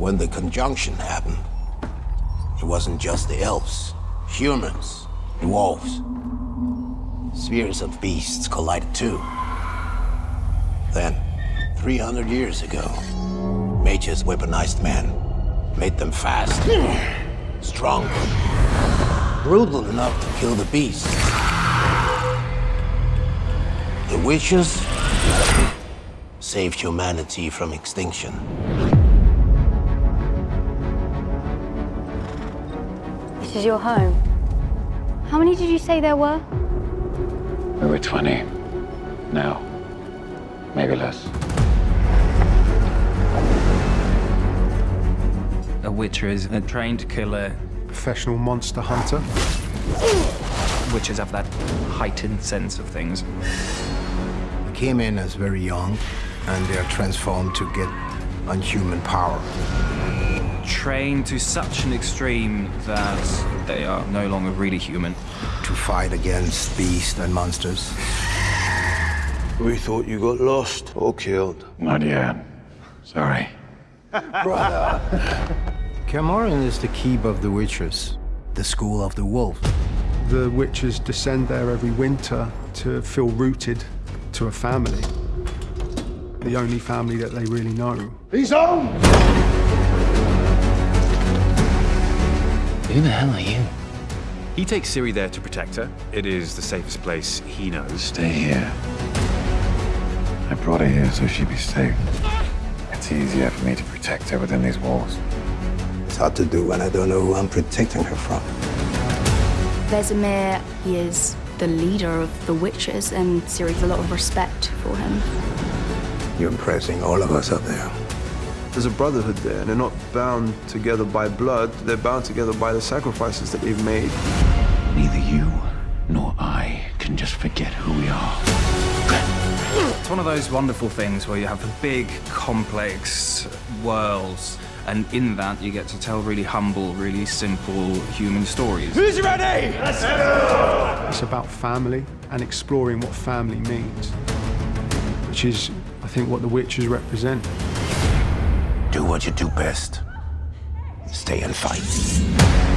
when the conjunction happened, it wasn't just the elves, humans, dwarves. Spheres of beasts collided too. Then, 300 years ago, mages weaponized men, made them fast, strong, brutal enough to kill the beasts. The witchers saved humanity from extinction. This is your home. How many did you say there were? We were 20. Now, maybe less. A witcher is a trained killer. Professional monster hunter. Witchers have that heightened sense of things. They came in as very young, and they are transformed to get unhuman power. Trained to such an extreme that they are no longer really human. To fight against beasts and monsters. We thought you got lost or killed. Not yet. Sorry. Brother. Kaer Morhen is the keep of the witchers, the school of the wolf. The witchers descend there every winter to feel rooted to a family. The only family that they really know. He's home! Who the hell are you? He takes Ciri there to protect her. It is the safest place he knows. Stay here. I brought her here so she'd be safe. It's easier for me to protect her within these walls. It's hard to do when I don't know who I'm protecting her from. Vesemir, he is the leader of the witchers, and Ciri has a lot of respect for him. You're impressing all of us up there. There's a brotherhood there, and they're not bound together by blood. They're bound together by the sacrifices that they've made. Neither you nor I can just forget who we are. It's one of those wonderful things where you have a big, complex worlds, and in that you get to tell really humble, really simple human stories. Who's ready? Let's go! It's about family and exploring what family means, which is, I think, what the witchers represent. Do what you do best. Stay and fight.